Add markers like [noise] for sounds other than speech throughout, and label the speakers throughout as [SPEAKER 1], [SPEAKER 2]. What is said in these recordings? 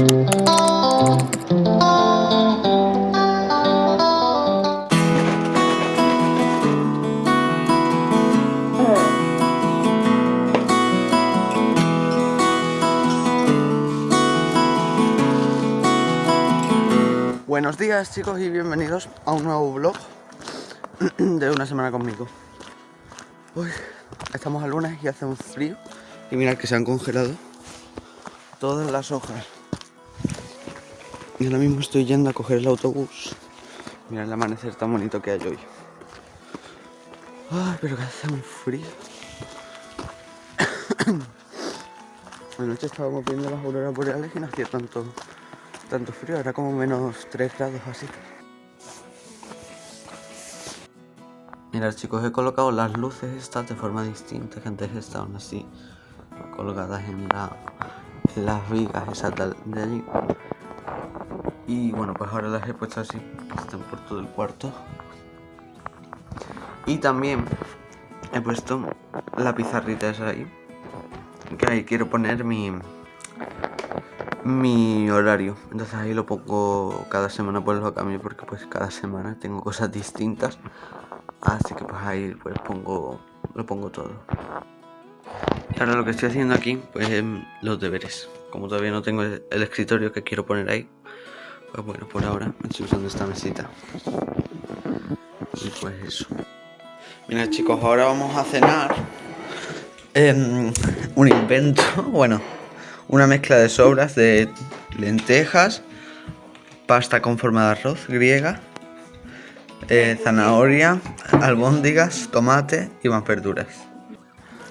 [SPEAKER 1] Buenos días chicos y bienvenidos a un nuevo vlog de una semana conmigo. Hoy estamos a lunes y hace un frío Y mirad que se han congelado todas las hojas Y ahora mismo estoy yendo a coger el autobús Mirad el amanecer tan bonito que hay hoy Ay, pero que hace un frío [coughs] Anoche estábamos viendo las auroras boreales y no hacía tanto tanto frío, era como menos 3 grados así. Mirad chicos, he colocado las luces estas de forma distinta, que antes estaban así, colocadas en, la, las vigas esas de allí. Y bueno, pues ahora las he puesto así, están por todo el cuarto. Y también he puesto la pizarrita esa ahí, que ahí quiero poner mi, mi horario. Entonces ahí lo pongo cada semana pues lo cambio porque pues cada semana tengo cosas distintas. Así que pues ahí pues pongo lo pongo todo. Ahora lo que estoy haciendo aquí pues es los deberes. Como todavía no tengo el escritorio que quiero poner ahí pues bueno por ahora estoy usando esta mesita y pues eso mira chicos ahora vamos a cenar em, un invento [laughs] bueno una mezcla de sobras de lentejas, pasta con forma de arroz griega, eh, zanahoria, albóndigas, tomate y más verduras.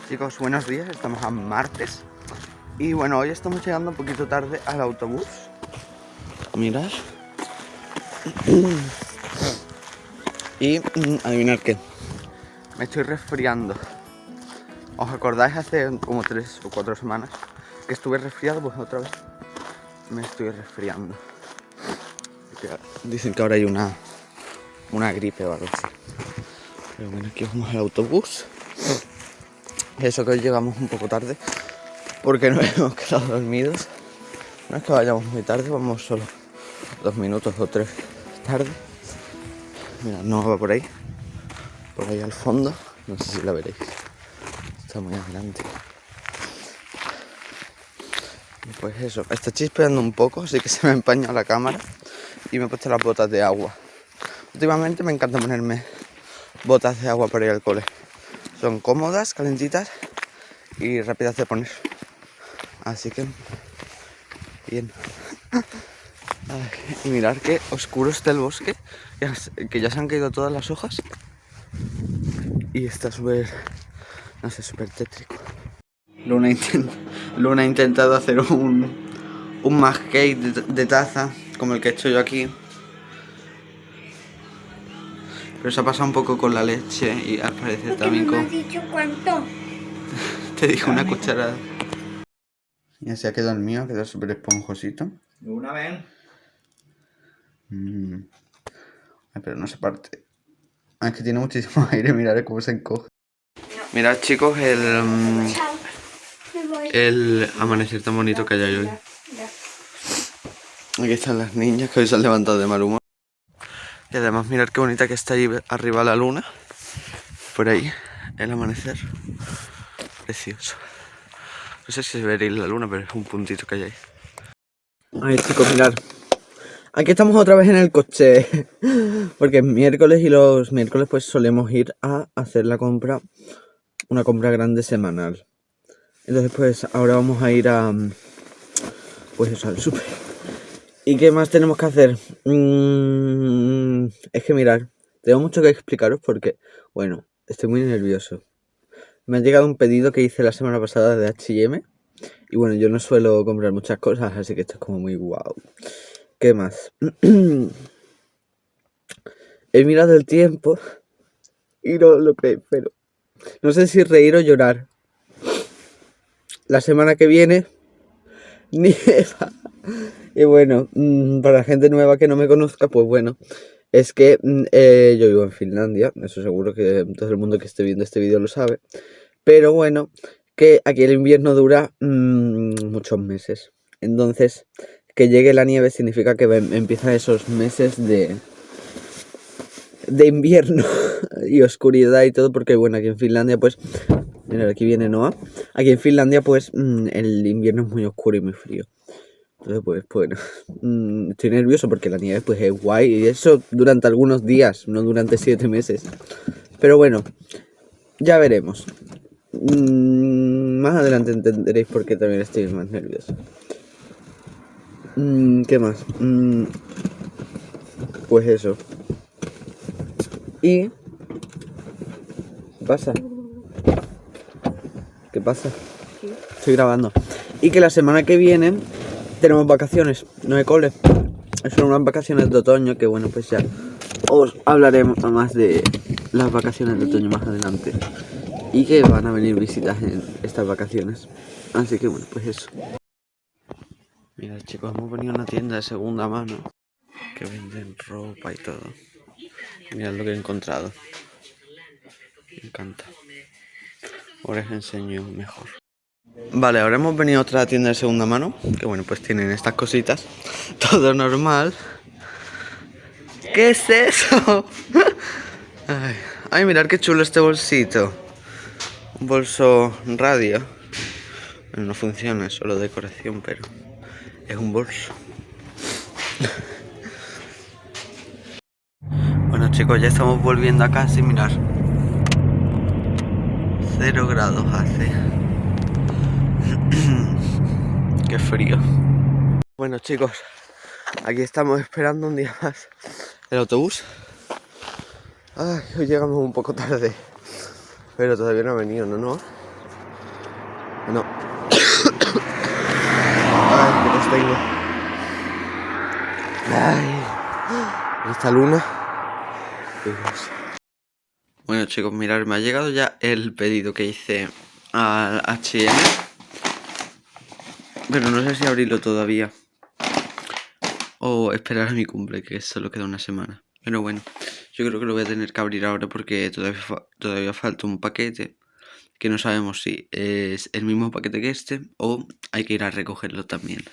[SPEAKER 1] Chicos, buenos días, estamos a martes y bueno, hoy estamos llegando un poquito tarde al autobús. Mirad. [clears throat] Y mm, adivinar qué, me estoy resfriando. ¿Os acordáis hace como tres o cuatro semanas que estuve resfriado, pues otra vez me estoy resfriando. Dicen que ahora hay una, una gripe o algo. Pero bueno, aquí vamos al autobús. Eso que hoy llegamos un poco tarde porque [laughs] nos hemos quedado dormidos. No es que vayamos muy tarde, vamos solo dos minutos o tres tarde. Mira, no va por ahí. Por ahí al fondo. No sé si la veréis. Está muy adelante. Pues eso, está chispeando un poco, así que se me empaña la cámara y me he puesto las botas de agua. Últimamente me encanta ponerme botas de agua para ir al cole. Son cómodas, calentitas y rápidas de poner. Así que, bien. [laughs] y mirar qué oscuro está el bosque, que ya se han caído todas las hojas. Y está súper, no sé, súper tétrico. Luna, Luna ha intentado hacer un, un cake de, taza, como el que he hecho yo aquí. Pero se ha pasado un poco con la leche y al parecer también
[SPEAKER 2] me has dicho cuánto? [laughs]
[SPEAKER 1] Te dijo una cucharada. Ya se ha quedado el mío, quedado súper esponjosito.
[SPEAKER 3] Una vez.
[SPEAKER 1] Mm. Pero no se parte. Ah, es que tiene muchísimo [laughs] aire, mirad cómo se encoge. Mirad chicos, el... Mm, el amanecer tan bonito que hay hoy. Aquí están las niñas que hoy se han levantado de mal humor. Y además mirad qué bonita que está ahí arriba la luna. Por ahí, el amanecer. Precioso. No sé si se veréis la luna, pero es un puntito que hay ahí. Ay chicos, mirad. Aquí estamos otra vez en el coche. [laughs] Porque es miércoles y los miércoles pues solemos ir a hacer la compra. Una compra grande semanal. Entonces pues ahora vamos a ir a... Pues eso, al súper. ¿Y qué más tenemos que hacer? Mm, es que mirar, tengo mucho que explicaros porque, bueno, estoy muy nervioso. Me ha llegado un pedido que hice la semana pasada de H&M. Y bueno, yo no suelo comprar muchas cosas, así que esto es como muy guau. ¿Qué más? [clears throat] He mirado el tiempo y no lo creéis, pero no sé si reír o llorar la semana que viene [laughs] nieva. Y bueno, mm, para la gente nueva que no me conozca, pues bueno, es que mm, eh, yo vivo en Finlandia, eso seguro que todo el mundo que esté viendo este vídeo lo sabe. Pero bueno, que aquí el invierno dura mm, muchos meses. Entonces, que llegue la nieve significa que em- empiezan esos meses de de invierno [laughs] y oscuridad y todo porque bueno aquí en Finlandia pues mira aquí viene Noah. Aquí en Finlandia pues mm, el invierno es muy oscuro y muy frío. Entonces pues bueno [laughs] mm, estoy nervioso porque la nieve pues es guay y eso durante algunos días no durante siete meses. Pero bueno ya veremos. Mm, más adelante entenderéis por qué también estoy más nervioso Mm, ¿qué más? Mm, pues eso y... ¿Qué pasa? ¿Qué pasa? Estoy grabando. Y que la semana que viene tenemos vacaciones, no hay cole. Son unas vacaciones de otoño que bueno, pues ya os hablaremos más de las vacaciones de otoño más adelante. Y que van a venir visitas en estas vacaciones. Así que bueno, pues eso. Mira chicos, hemos venido a una tienda de segunda mano que venden ropa y todo. Mirad lo que he encontrado. Me encanta. Ahora os enseño mejor. Vale, ahora hemos venido a otra tienda de segunda mano. Que bueno, pues tienen estas cositas. [laughs] Todo normal. ¿Qué es eso? [laughs] Ay, ay mirad qué chulo este bolsito. Un bolso radio. No funciona, es solo decoración, pero es un bolso. Bueno chicos, ya estamos volviendo a casa y mirar. Cero grados hace. [clears throat] Qué frío. Bueno chicos, aquí estamos esperando un día más el autobús. Ay, hoy llegamos un poco tarde. Pero todavía no ha venido, ¿no? No. No. Tengo. Ay, esta luna. Bueno chicos, mirad, me ha llegado ya el pedido que hice al H&M Pero no sé si abrirlo todavía O esperar a mi cumple, que solo queda una semana Pero bueno, yo creo que lo voy a tener que abrir ahora porque todavía, todavía falta un paquete Que no sabemos si es el mismo paquete que este O hay que ir a recogerlo también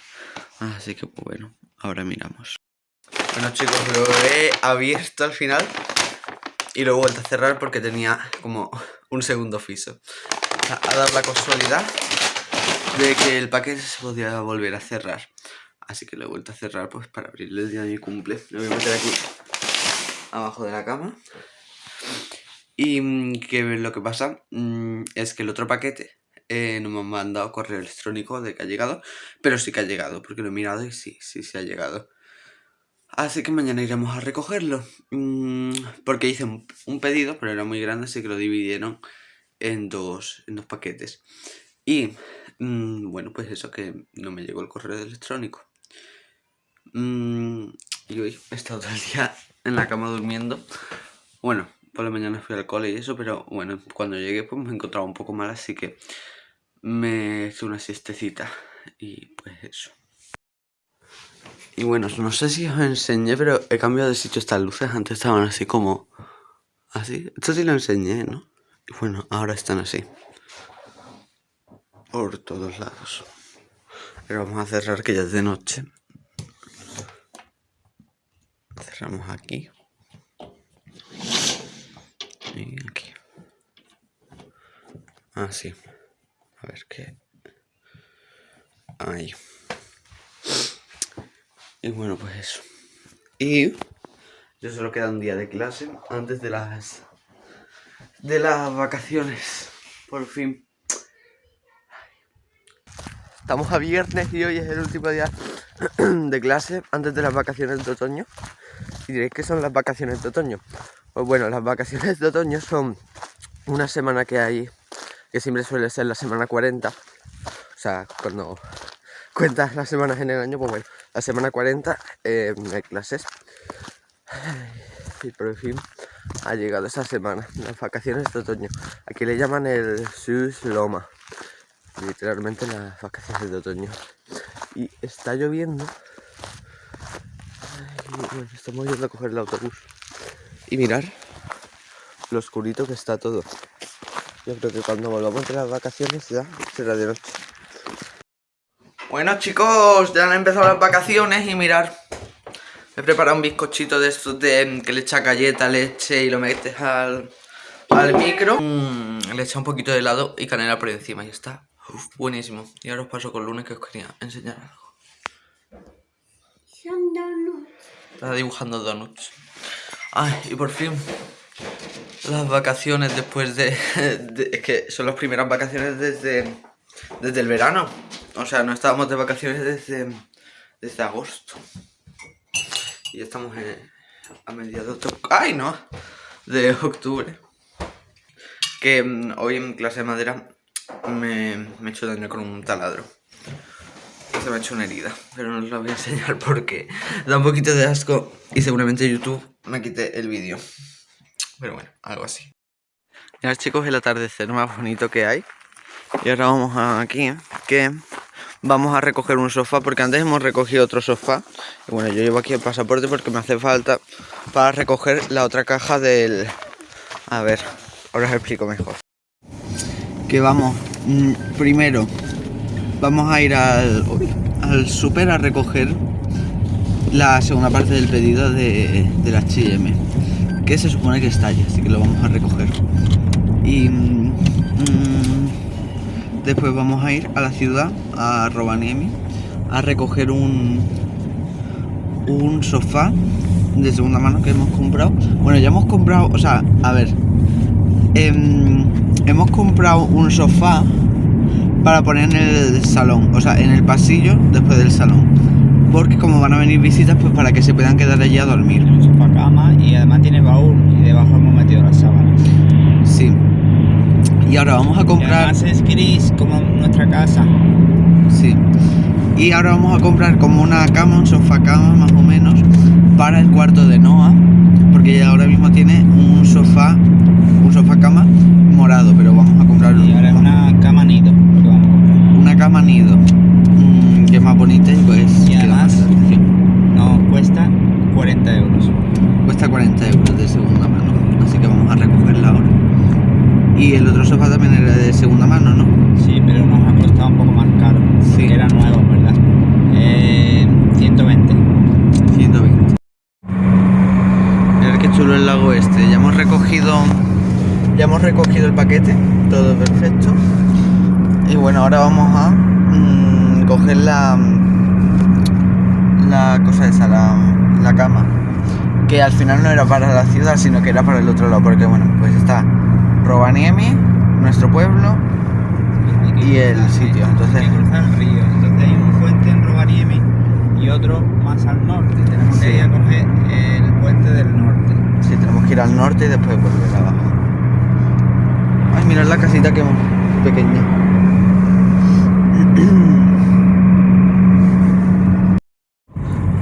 [SPEAKER 1] Así que pues bueno, ahora miramos Bueno chicos, lo he abierto al final y lo he vuelto a cerrar porque tenía como un segundo piso. A, a dar la casualidad de que el paquete se podía volver a cerrar. Así que lo he vuelto a cerrar pues para abrirle el día de mi cumple. Lo voy a meter aquí abajo de la cama. Y mm, que lo que pasa mm, es que el otro paquete eh, no me han mandado correo electrónico de que ha llegado, pero sí que ha llegado, porque lo he mirado y sí, sí, sí ha llegado. Así que mañana iremos a recogerlo. Mm, porque hice un, pedido, pero era muy grande, así que lo dividieron en dos, en dos paquetes. Y mm, bueno, pues eso que no me llegó el correo electrónico. Mm, y hoy he estado todo el día en la cama durmiendo. Bueno, por la mañana fui al cole y eso, pero bueno, cuando llegué pues me encontraba un poco mal, así que me hice una siestecita. Y pues eso. Y bueno, no sé si os enseñé, pero he cambiado de sitio estas luces. Antes estaban así como... Así. Esto sí lo enseñé, ¿no? Y bueno, ahora están así. Por todos lados. Pero vamos a cerrar que ya es de noche. Cerramos aquí. Y aquí. Así. A ver qué... Ahí. Y bueno, pues eso. Y yo solo queda un día de clase antes de las de las vacaciones. Por fin. Estamos a viernes y hoy es el último día [clears throat] de clase antes de las vacaciones de otoño. Y diréis que son las vacaciones de otoño. Pues bueno, las vacaciones de otoño son una semana que hay, que siempre suele ser la semana 40. O sea, cuando cuentas las semanas en el año, pues bueno, la semana 40 eh, hay clases. Y por fin ha llegado esa semana, las vacaciones de otoño. Aquí le llaman el Sus Loma, literalmente las vacaciones de otoño. Y está lloviendo. Bueno, estamos yendo a coger el autobús. Y mirar lo oscurito que está todo. Yo creo que cuando volvamos de las vacaciones ya será de noche. Bueno chicos, ya han empezado las vacaciones y mirar He preparado un bizcochito de estos de que le echa galleta, leche y lo metes al, al micro. Mm, Le echa un poquito de helado y canela por encima y está. Buenísimo. Y ahora os paso con lunes que os quería enseñar algo.
[SPEAKER 2] Son donuts.
[SPEAKER 1] Está dibujando donuts. Ay, y por fin las vacaciones después [laughs] de, Es que son las primeras vacaciones desde, desde el verano. O sea, no estábamos de vacaciones desde, desde agosto. Y estamos a mediados de... ¡Ay, no! De octubre. Que mm, hoy en clase de madera me, me he hecho daño con un taladro. Se me ha hecho una herida, pero no os la voy a enseñar porque da un poquito de asco y seguramente YouTube me quite el vídeo. Pero bueno, algo así. Mirad chicos el atardecer más bonito que hay. Y ahora vamos aquí, que vamos a recoger un sofá, porque antes hemos recogido otro sofá. Y bueno, yo llevo aquí el pasaporte porque me hace falta para recoger la otra caja del... A ver, ahora os explico mejor. Que vamos, mm, primero, vamos a ir al, al super a recoger la segunda parte del pedido de, la H&M que se supone que está allí, así que lo vamos a recoger. Y mm, después vamos a ir a la ciudad, a Rovaniemi, a recoger un, un sofá de segunda mano que hemos comprado. Bueno, ya hemos comprado, o sea, a ver, em, hemos comprado un sofá para poner en el salón, o sea, en el pasillo después del salón porque como van a venir visitas, pues para que se puedan quedar allí a dormir.
[SPEAKER 3] Tiene un sofá cama y además tiene baúl y debajo hemos metido las sábanas.
[SPEAKER 1] Sí. Y ahora vamos a comprar... Y
[SPEAKER 3] además es gris como nuestra casa.
[SPEAKER 1] Sí. Y ahora vamos a comprar como una cama, un sofá cama más o menos, para el cuarto de Noah, porque ella ahora mismo tiene un sofá, un sofá cama morado, pero vamos a comprar...
[SPEAKER 3] Y ahora es una cama nido, lo que vamos a comprar.
[SPEAKER 1] Una cama nido que es más bonita y pues
[SPEAKER 3] y además nos cuesta 40 euros.
[SPEAKER 1] Cuesta 40 euros de segunda mano así que vamos a recogerla ahora y el otro sofá también era de segunda mano ¿no?
[SPEAKER 3] sí pero nos ha costado un poco más caro sí. era nuevo ¿verdad? Eh, 120
[SPEAKER 1] 120 mirad qué chulo el lago este. Ya hemos recogido ya hemos recogido el paquete. Todo perfecto. Y bueno ahora vamos a mmm, coger la, la cosa esa, la, la cama. Que al final no era para la ciudad, sino que era para el otro lado. Porque bueno, pues está Rovaniemi, nuestro pueblo, y el sitio. Entonces,
[SPEAKER 3] hay el río. Entonces hay un puente en Rovaniemi y otro más al norte. Tenemos que ir a coger el puente del norte.
[SPEAKER 1] Sí, tenemos que ir al norte y después volver abajo. Ay, mirad la casita que pequeña. [clears throat]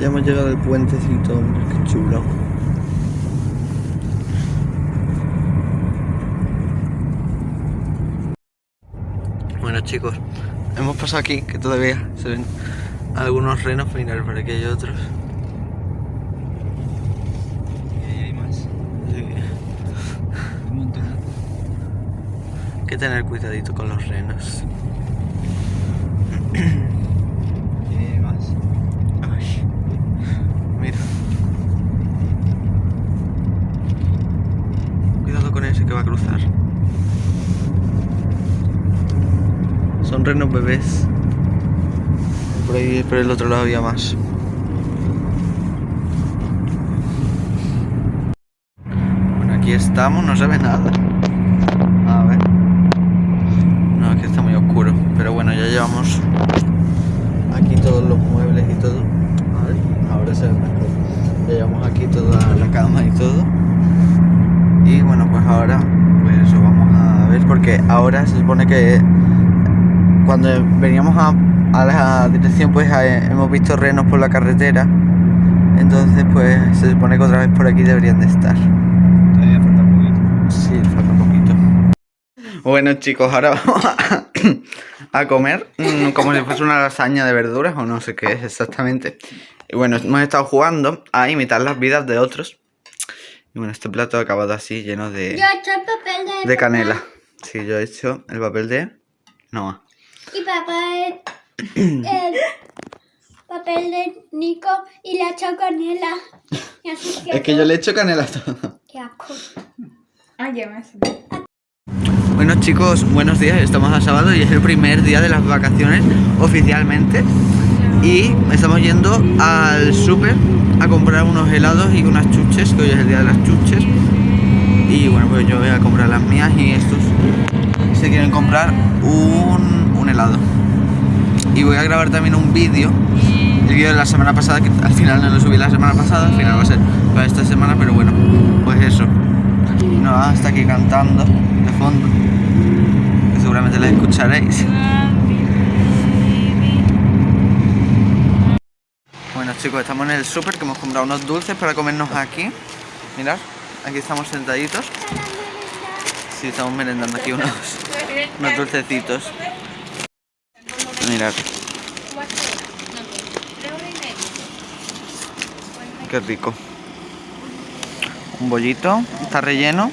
[SPEAKER 1] Ya hemos llegado al puentecito, hombre, qué chulo. Bueno chicos, hemos pasado aquí, que todavía se ven algunos renos, final por aquí hay otros.
[SPEAKER 3] Y ahí hay más. Sí. Un montón.
[SPEAKER 1] Hay que tener cuidadito con los renos. que va a cruzar. Renos bebés. Por ahí, por el otro lado había más. Bueno, aquí estamos, no se ve nada. A ver. No, aquí está muy oscuro. Pero bueno, ya llevamos aquí todos los muebles y todo. A ver, ahora se ve mejor. Ya llevamos aquí toda la cama y todo y bueno pues ahora pues eso vamos a ver porque ahora se supone que cuando veníamos a, la dirección pues hemos visto renos por la carretera. Entonces pues se supone que otra vez por aquí deberían de estar.
[SPEAKER 3] Todavía falta un poquito.
[SPEAKER 1] Sí falta un poquito. Bueno chicos ahora vamos [coughs] a, comer mm, como si fuese una lasaña de verduras o no sé qué es exactamente. Y bueno hemos estado jugando a imitar las vidas de otros. Y bueno, este plato ha acabado así, lleno de,
[SPEAKER 2] yo he hecho el papel de,
[SPEAKER 1] de canela. Sí, yo he hecho el papel de Noah.
[SPEAKER 2] Y papá el papel de Nico y le ha echado canela. Y así que
[SPEAKER 1] Es que yo le echo canela a todo.
[SPEAKER 2] Qué asco.
[SPEAKER 4] Ah, ya me hace.
[SPEAKER 1] Bueno chicos, buenos días, estamos a sábado y es el primer día de las vacaciones oficialmente y estamos yendo al súper a comprar unos helados y unas chuches, que hoy es el día de las chuches y bueno pues yo voy a comprar las mías y estos se quieren comprar un, un helado y voy a grabar también un vídeo el vídeo de la semana pasada que al final no lo subí la semana pasada, al final va a ser para esta semana pero bueno, pues eso no, está aquí cantando de fondo. Que seguramente la escucharéis. Bueno chicos, estamos en el súper que hemos comprado unos dulces para comernos aquí. Mirad, aquí estamos sentaditos. Sí, estamos merendando aquí unos, unos dulcecitos. Mirad, qué rico. Un bollito, está relleno.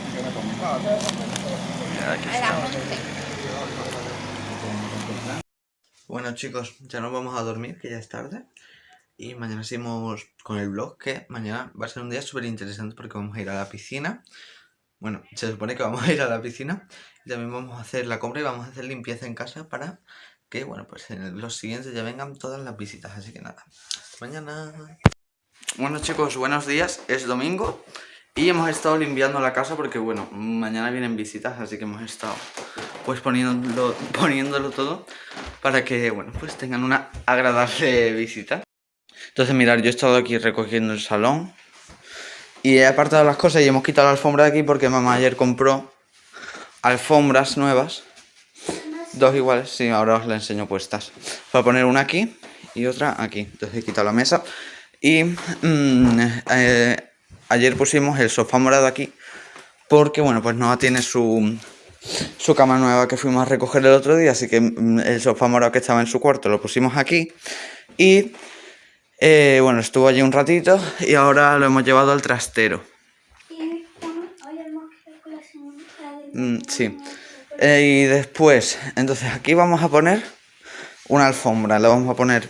[SPEAKER 1] Bueno chicos, ya nos vamos a dormir, que ya es tarde. Y mañana seguimos con el vlog, que mañana va a ser un día súper interesante porque vamos a ir a la piscina. Bueno, se supone que vamos a ir a la piscina. Y también vamos a hacer la compra y vamos a hacer limpieza en casa para que, bueno, pues en los siguientes ya vengan todas las visitas. Así que nada, hasta mañana. Bueno chicos, buenos días, es domingo. Y hemos estado limpiando la casa porque, bueno, mañana vienen visitas, así que hemos estado pues poniéndolo, poniéndolo todo para que, bueno, pues tengan una agradable visita. Entonces, mirad, yo he estado aquí recogiendo el salón y he apartado las cosas y hemos quitado la alfombra de aquí porque mamá ayer compró alfombras nuevas, dos iguales, sí, ahora os las enseño puestas. Para poner una aquí y otra aquí. Entonces he quitado la mesa y mm, eh, ayer pusimos el sofá morado aquí porque, bueno, pues no tiene su, su cama nueva que fuimos a recoger el otro día, así que mm, el sofá morado que estaba en su cuarto lo pusimos aquí y eh, bueno, estuvo allí un ratito y ahora lo hemos llevado al trastero.
[SPEAKER 2] La.
[SPEAKER 1] Mm, sí. Eh, y después, entonces aquí vamos a poner una alfombra, la vamos a poner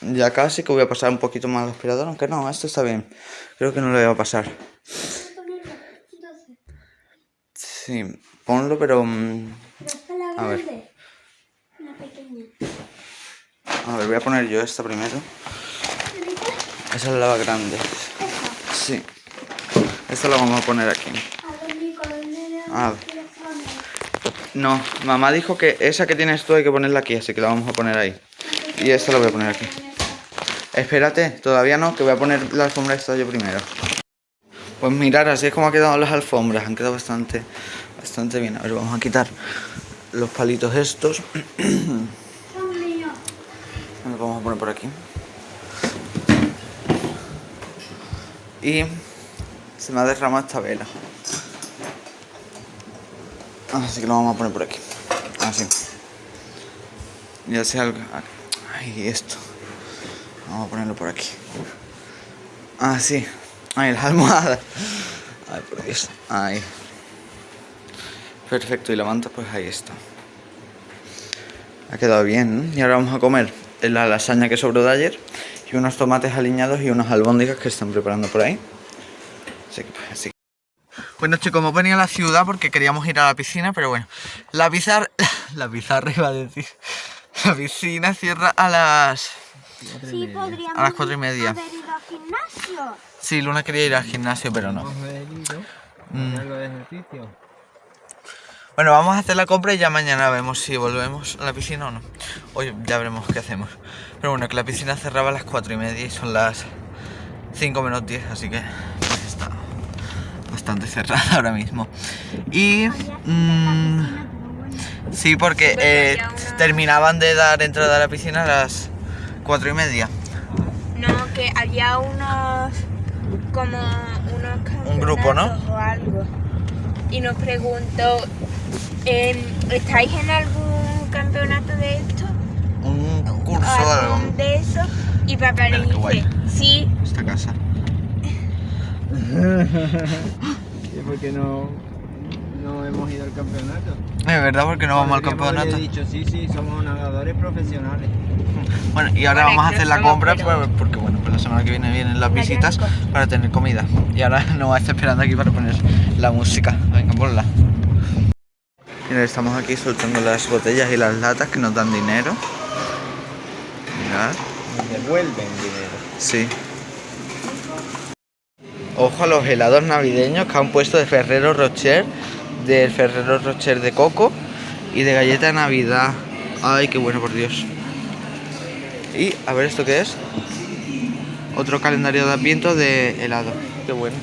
[SPEAKER 1] ya casi, que voy a pasar un poquito más al aspirador, aunque no, esto está bien. Creo que no le va a pasar. Sí, ponlo, pero... mm, A ver. A ver, voy a poner yo esta primero. Esa es la grande.
[SPEAKER 2] Esta.
[SPEAKER 1] Sí. Esta la vamos a poner aquí.
[SPEAKER 2] A ver, Nico, ¿dónde le
[SPEAKER 1] A ver.
[SPEAKER 2] quieres poner?
[SPEAKER 1] No, mamá dijo que esa que tienes tú hay que ponerla aquí, así que la vamos a poner ahí. Y esta la voy a poner aquí. Espérate, todavía no, que voy a poner la alfombra esta yo primero. Pues mirar, así es como han quedado las alfombras, han quedado bastante, bastante bien. A ver, vamos a quitar los palitos estos. [clears throat] Los vamos a poner por aquí. Y se me ha derramado esta vela. Así que lo vamos a poner por aquí. Así. Ya sea algo. Ay, esto. Vamos a ponerlo por aquí. Así. Ay, las almohadas. Ay, por Dios. Ahí. Perfecto. Y la manta, pues ahí está. Ha quedado bien, ¿no? Y ahora vamos a comer la lasaña que sobró de ayer y unos tomates aliñados y unas albóndigas que están preparando por ahí. Así que, pues, así. Bueno chicos, hemos venido a la ciudad porque queríamos ir a la piscina, pero bueno, la pizarra, [laughs] la pizarra iba a decir, la piscina cierra a las...
[SPEAKER 2] Sí, podríamos
[SPEAKER 1] A las cuatro y media.
[SPEAKER 2] haber ido al gimnasio.
[SPEAKER 1] Sí, Luna quería ir al gimnasio, pero no. Mm. Bueno, vamos a hacer la compra y ya mañana vemos si volvemos a la piscina o no. Hoy ya veremos qué hacemos. Pero bueno, que la piscina cerraba a las 4 y media y son las 5 menos 10, así que bastante [laughs] cerrada ahora mismo. Y... mm, sí, porque eh, terminaban de dar entrada a la piscina a las 4 y media.
[SPEAKER 4] No, que había unos. como unos.
[SPEAKER 1] Un grupo, ¿no?
[SPEAKER 4] O algo. Y nos preguntó: em, ¿estáis en algún campeonato de esto?
[SPEAKER 1] Un curso o algo.
[SPEAKER 4] ¿Algún de eso? Y papá le dice: Sí,
[SPEAKER 1] Esta casa. [laughs]
[SPEAKER 3] ¿Y por qué no no hemos ido al campeonato.
[SPEAKER 1] Es verdad, porque no vamos al campeonato.
[SPEAKER 3] dicho, sí, sí, somos nadadores profesionales.
[SPEAKER 1] Bueno, y ahora
[SPEAKER 4] Bueno,
[SPEAKER 1] vamos a hacer la compra pues, porque, bueno, pues la semana que viene vienen las visitas para tener comida. Y ahora [laughs] nos va a estar esperando aquí para poner la música. Venga, ponla. Mira, estamos aquí soltando las botellas y las latas que nos dan dinero. Mirad.
[SPEAKER 3] Nos devuelven dinero.
[SPEAKER 1] Sí. Ojo a los helados navideños que han puesto de Ferrero Rocher, del Ferrero Rocher de coco y de galleta de Navidad. Ay, qué bueno, por Dios. Y a ver esto qué es. Otro calendario de adviento de helado. Qué bueno.